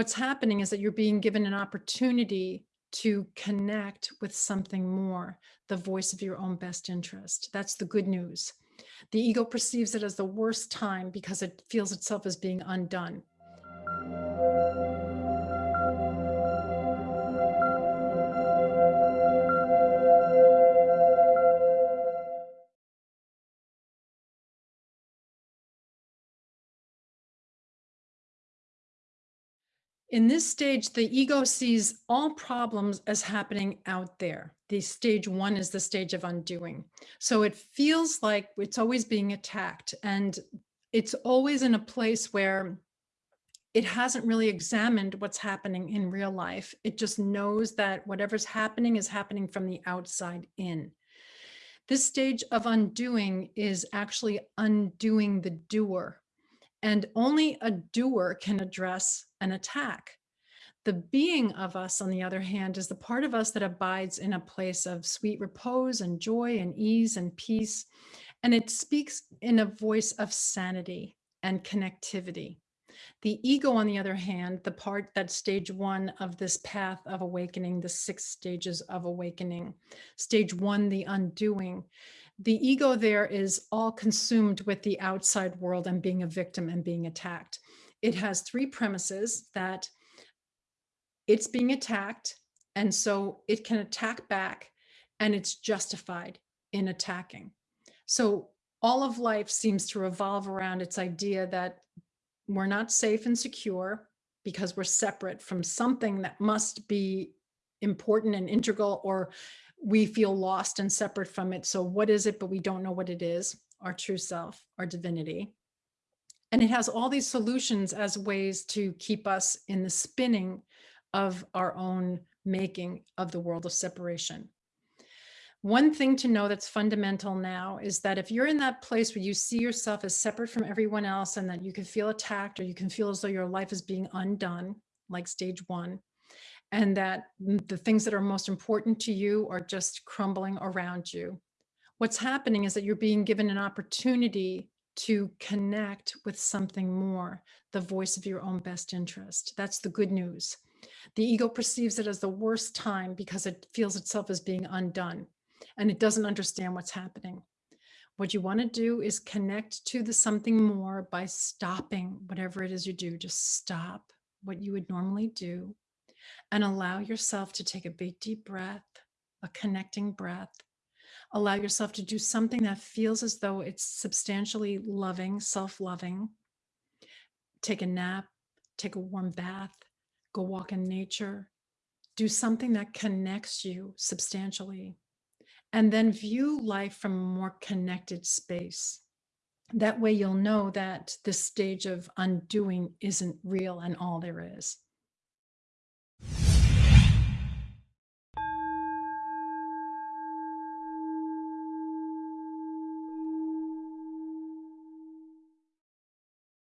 What's happening is that you're being given an opportunity to connect with something more, the voice of your own best interest. That's the good news. The ego perceives it as the worst time because it feels itself as being undone. In this stage, the ego sees all problems as happening out there. The stage one is the stage of undoing. So it feels like it's always being attacked and it's always in a place where it hasn't really examined what's happening in real life. It just knows that whatever's happening is happening from the outside in. This stage of undoing is actually undoing the doer and only a doer can address an attack. The being of us, on the other hand, is the part of us that abides in a place of sweet repose and joy and ease and peace. And it speaks in a voice of sanity and connectivity. The ego, on the other hand, the part that stage one of this path of awakening, the six stages of awakening, stage one, the undoing, the ego there is all consumed with the outside world and being a victim and being attacked. It has three premises that it's being attacked and so it can attack back and it's justified in attacking. So all of life seems to revolve around its idea that we're not safe and secure because we're separate from something that must be important and integral or we feel lost and separate from it. So what is it, but we don't know what it is, our true self, our divinity. And it has all these solutions as ways to keep us in the spinning of our own making of the world of separation. One thing to know that's fundamental now is that if you're in that place where you see yourself as separate from everyone else and that you can feel attacked or you can feel as though your life is being undone, like stage one, and that the things that are most important to you are just crumbling around you. What's happening is that you're being given an opportunity to connect with something more, the voice of your own best interest. That's the good news. The ego perceives it as the worst time because it feels itself as being undone and it doesn't understand what's happening. What you want to do is connect to the something more by stopping whatever it is you do. Just stop what you would normally do and allow yourself to take a big deep breath, a connecting breath. Allow yourself to do something that feels as though it's substantially loving, self-loving. Take a nap, take a warm bath, go walk in nature, do something that connects you substantially, and then view life from a more connected space. That way you'll know that this stage of undoing isn't real and all there is.